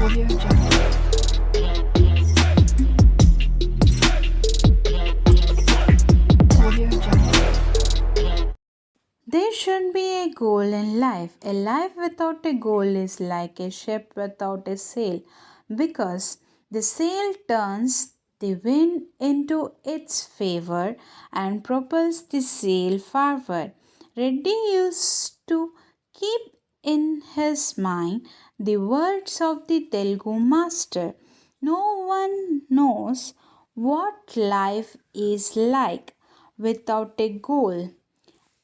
There should be a goal in life. A life without a goal is like a ship without a sail because the sail turns the wind into its favor and propels the sail forward. Reddy used to keep in his mind the words of the Telugu master. No one knows what life is like without a goal.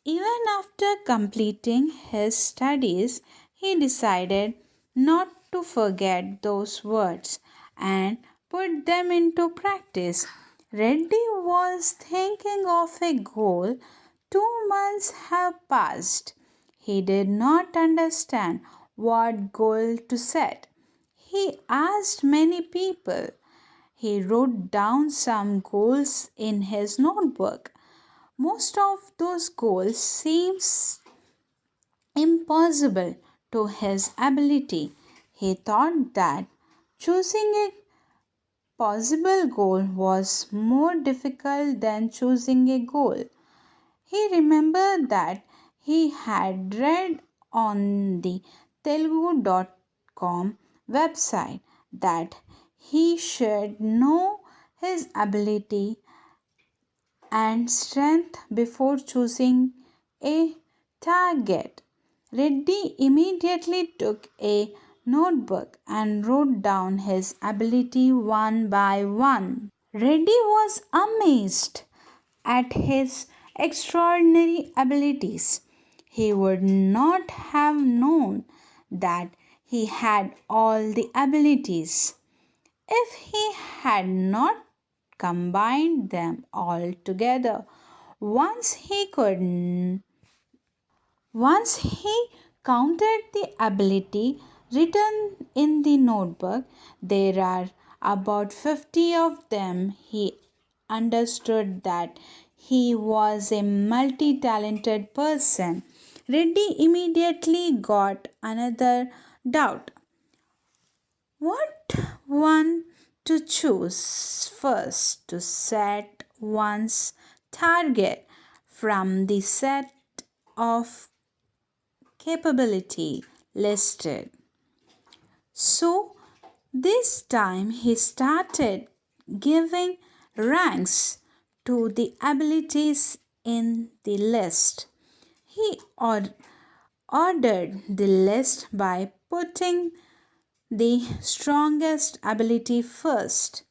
Even after completing his studies, he decided not to forget those words and put them into practice. Reddy was thinking of a goal. Two months have passed. He did not understand what goal to set. He asked many people. He wrote down some goals in his notebook. Most of those goals seems impossible to his ability. He thought that choosing a possible goal was more difficult than choosing a goal. He remembered that he had read on the Telugu.com website that he should know his ability and strength before choosing a target. Reddy immediately took a notebook and wrote down his ability one by one. Reddy was amazed at his extraordinary abilities. He would not have known that he had all the abilities if he had not combined them all together. Once he could once he counted the ability written in the notebook, there are about 50 of them. He understood that he was a multi talented person. Reddy immediately got another doubt. What one to choose first to set one's target from the set of capability listed. So this time he started giving ranks to the abilities in the list. He or- ordered the list by putting the strongest ability first.